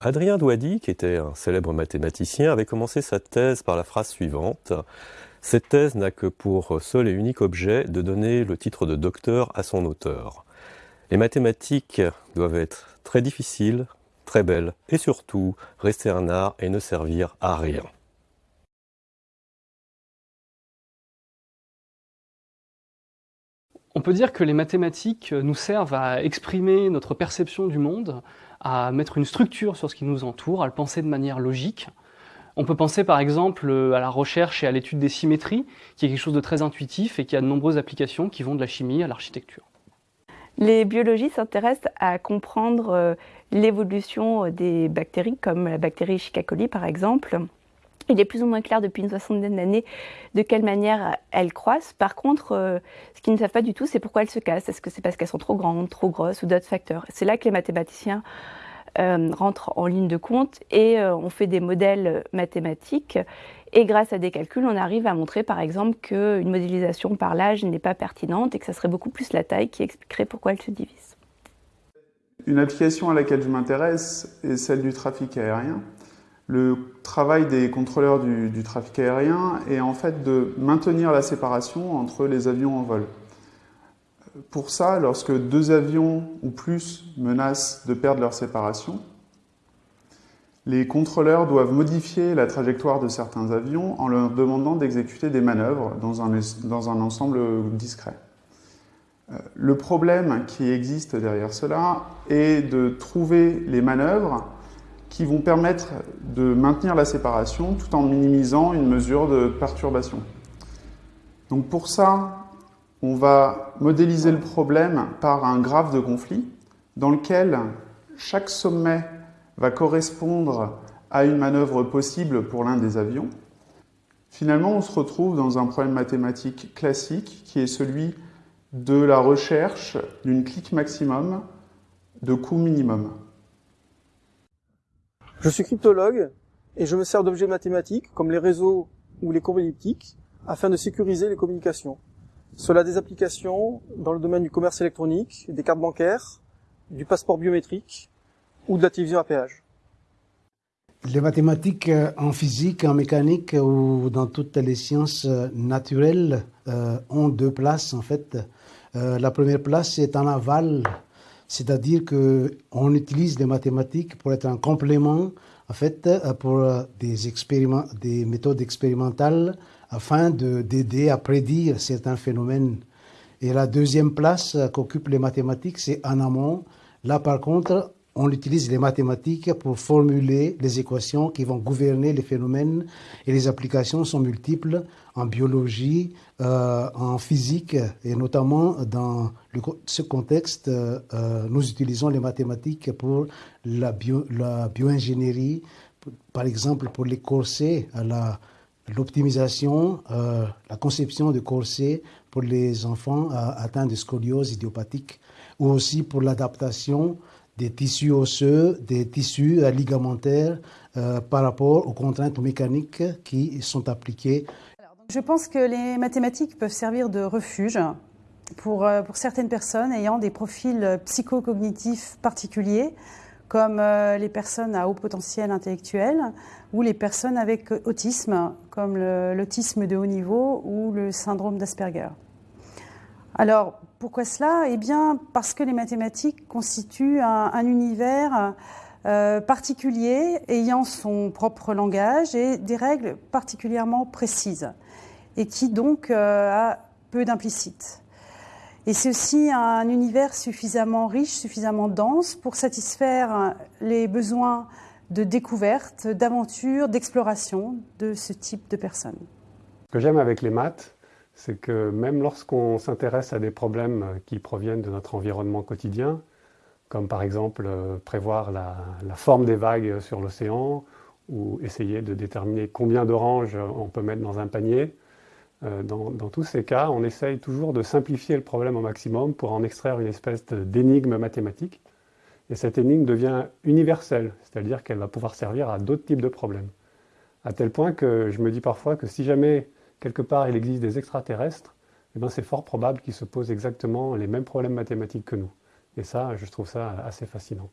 Adrien Douady, qui était un célèbre mathématicien, avait commencé sa thèse par la phrase suivante. Cette thèse n'a que pour seul et unique objet de donner le titre de docteur à son auteur. Les mathématiques doivent être très difficiles, très belles, et surtout rester un art et ne servir à rien. On peut dire que les mathématiques nous servent à exprimer notre perception du monde, à mettre une structure sur ce qui nous entoure, à le penser de manière logique. On peut penser par exemple à la recherche et à l'étude des symétries, qui est quelque chose de très intuitif et qui a de nombreuses applications qui vont de la chimie à l'architecture. Les biologistes s'intéressent à comprendre euh, l'évolution des bactéries, comme la bactérie Shiga coli par exemple, il est plus ou moins clair depuis une soixantaine d'années de quelle manière elles croissent. Par contre, euh, ce qu'ils ne savent pas du tout, c'est pourquoi elles se cassent. Est-ce que c'est parce qu'elles sont trop grandes, trop grosses ou d'autres facteurs? C'est là que les mathématiciens euh, rentrent en ligne de compte et euh, on fait des modèles mathématiques. Et grâce à des calculs, on arrive à montrer par exemple qu'une modélisation par l'âge n'est pas pertinente et que ça serait beaucoup plus la taille qui expliquerait pourquoi elle se divise. Une application à laquelle je m'intéresse est celle du trafic aérien. Le travail des contrôleurs du, trafic aérien est en fait de maintenir la séparation entre les avions en vol. Pour ça, lorsque deux avions ou plus menacent de perdre leur séparation, les contrôleurs doivent modifier la trajectoire de certains avions en leur demandant d'exécuter des manœuvres dans un, ensemble discret. Euh, le problème qui existe derrière cela est de trouver les manœuvres qui vont permettre de maintenir la séparation tout en minimisant une mesure de perturbation. Donc pour ça, on va modéliser le problème par un graphe de conflit dans lequel chaque sommet va correspondre à une manœuvre possible pour l'un des avions. Finalement, on se retrouve dans un problème mathématique classique qui est celui de la recherche d'une clique maximum de coût minimum. Je suis cryptologue et je me sers d'objets mathématiques comme les réseaux ou les courbes elliptiques afin de sécuriser les communications. Cela a des applications dans le domaine du commerce électronique, des cartes bancaires, du passeport biométrique ou de la télévision à péage. Les mathématiques euh, en physique, en mécanique ou dans toutes les sciences euh, naturelles euh, ont deux places en fait. la première place est en aval c'est-à-dire qu'on utilise les mathématiques pour être un complément, en fait, euh, pour euh, des, des méthodes expérimentales afin d'aider à prédire certains phénomènes. Et la deuxième place euh, qu'occupent les mathématiques, c'est en amont. Là, par contre, on utilise les mathématiques pour formuler les équations qui vont gouverner les phénomènes et les applications sont multiples en biologie, euh, en physique et notamment dans ce contexte, euh, nous utilisons les mathématiques pour la, bio, la bioingénierie, par exemple pour les corsets, l'optimisation, euh, la conception de corsets pour les enfants atteints de scoliose idiopathique ou aussi pour l'adaptation des tissus osseux, des tissus ligamentaires euh, par rapport aux contraintes mécaniques qui sont appliquées. je pense que les mathématiques peuvent servir de refuge pour, euh, pour certaines personnes ayant des profils psychocognitifs particuliers, comme euh, les personnes à haut potentiel intellectuel ou les personnes avec autisme, comme l'autisme de haut niveau ou le syndrome d'Asperger. Alors, pourquoi cela? Eh bien, parce que les mathématiques constituent un, univers euh, particulier, ayant son propre langage et des règles particulièrement précises, et qui donc euh, a peu d'implicite. Et c'est aussi un univers suffisamment riche, suffisamment dense pour satisfaire les besoins de découverte, d'aventure, d'exploration de ce type de personnes. Ce que j'aime avec les maths, c'est que même lorsqu'on s'intéresse à des problèmes qui proviennent de notre environnement quotidien, comme par exemple euh, prévoir la, forme des vagues sur l'océan, ou essayer de déterminer combien d'oranges on peut mettre dans un panier, euh, dans, tous ces cas, on essaye toujours de simplifier le problème au maximum pour en extraire une espèce d'énigme mathématique. Et cette énigme devient universelle, c'est-à-dire qu'elle va pouvoir servir à d'autres types de problèmes. À tel point que je me dis parfois que si jamais quelque part il existe des extraterrestres, eh ben, c'est fort probable qu'ils se posent exactement les mêmes problèmes mathématiques que nous. Et ça, je trouve ça assez fascinant.